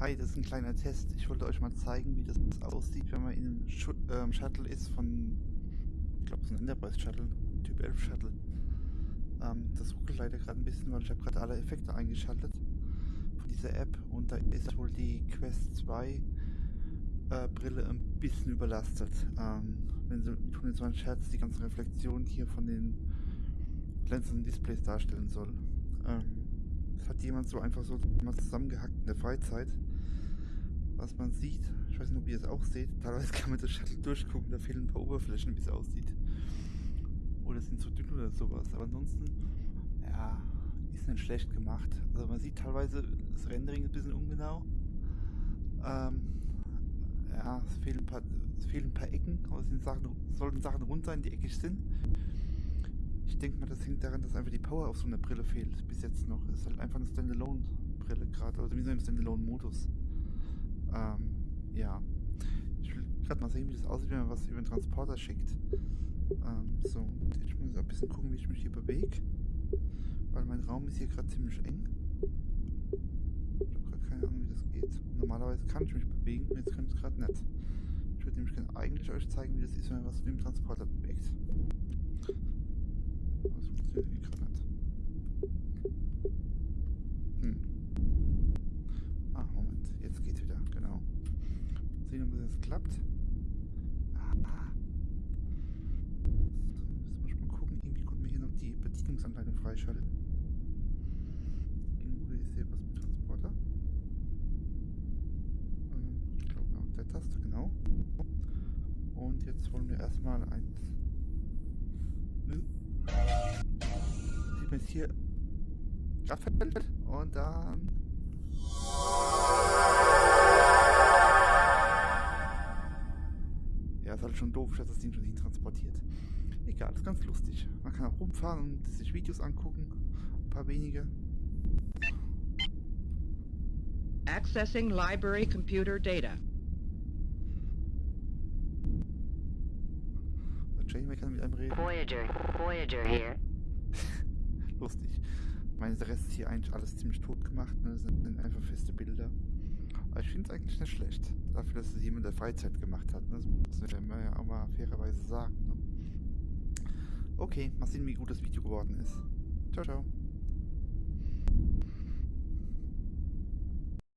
Hi, das ist ein kleiner Test. Ich wollte euch mal zeigen, wie das aussieht, wenn man in einem Schu ähm, Shuttle ist von, ich glaube, es ist ein Enterprise Shuttle, Typ 11 Shuttle. Ähm, das ruckelt leider gerade ein bisschen, weil ich habe gerade alle Effekte eingeschaltet von dieser App und da ist wohl die Quest 2 äh, Brille ein bisschen überlastet. Ähm, wenn sie mit 120 Hertz die ganze Reflexion hier von den glänzenden Displays darstellen soll. Ähm, hat jemand so einfach so mal zusammengehackt in der Freizeit. Was man sieht, ich weiß nicht, ob ihr es auch seht, teilweise kann man das Shuttle durchgucken, da fehlen ein paar Oberflächen, wie es aussieht. Oder sind zu dünn oder sowas. Aber ansonsten, ja, ist nicht schlecht gemacht. Also man sieht teilweise, das Rendering ist ein bisschen ungenau. Ähm, ja, es fehlen ein paar, es fehlen ein paar Ecken, aber es sind Sachen, sollten Sachen rund sein, die eckig sind. Ich denke mal, das hängt daran, dass einfach die Power auf so einer Brille fehlt. Bis jetzt noch. Ist halt einfach eine Standalone-Brille gerade. Oder zumindest im Standalone-Modus. Ähm, ja. Ich will gerade mal sehen, wie das aussieht, wenn man was über den Transporter schickt. Ähm, so, und muss ich auch ein bisschen gucken, wie ich mich hier bewege. Weil mein Raum ist hier gerade ziemlich eng. Ich habe gerade keine Ahnung, wie das geht. Normalerweise kann ich mich bewegen, jetzt kann ich es gerade nicht. Ich würde nämlich gerne eigentlich euch zeigen, wie das ist, wenn man was mit dem Transporter bewegt. Aber das funktioniert irgendwie gerade nicht. Hm. Ah, Moment. Jetzt geht's wieder. Genau. Sehen, ob das klappt. Ah. So, muss ich mal gucken. Irgendwie konnte mir hier noch die Bedienungsanleitung freischalten. Irgendwo ist hier was mit Transporter. Ähm, Ich glaube auch der Taste, genau. Und jetzt wollen wir erstmal ein Nö. Sieht man jetzt hier Kraftfeld und dann. Halt schon doof, dass das Ding schon hin transportiert. Egal, ist ganz lustig. Man kann auch rumfahren und sich Videos angucken. Ein paar wenige. Accessing library computer data. Janeway kann mit einem reden. Voyager, Voyager here. Lustig. Ich meine, der Rest ist hier eigentlich alles ziemlich tot gemacht. Ne? Das sind einfach feste Bilder. Aber ich finde es eigentlich nicht schlecht. Dafür, dass es jemand der Freizeit gemacht hat. Ne? Das muss man ja auch mal fairerweise sagen. Ne? Okay, mal sehen, wie gut das Video geworden ist. Ciao, ciao.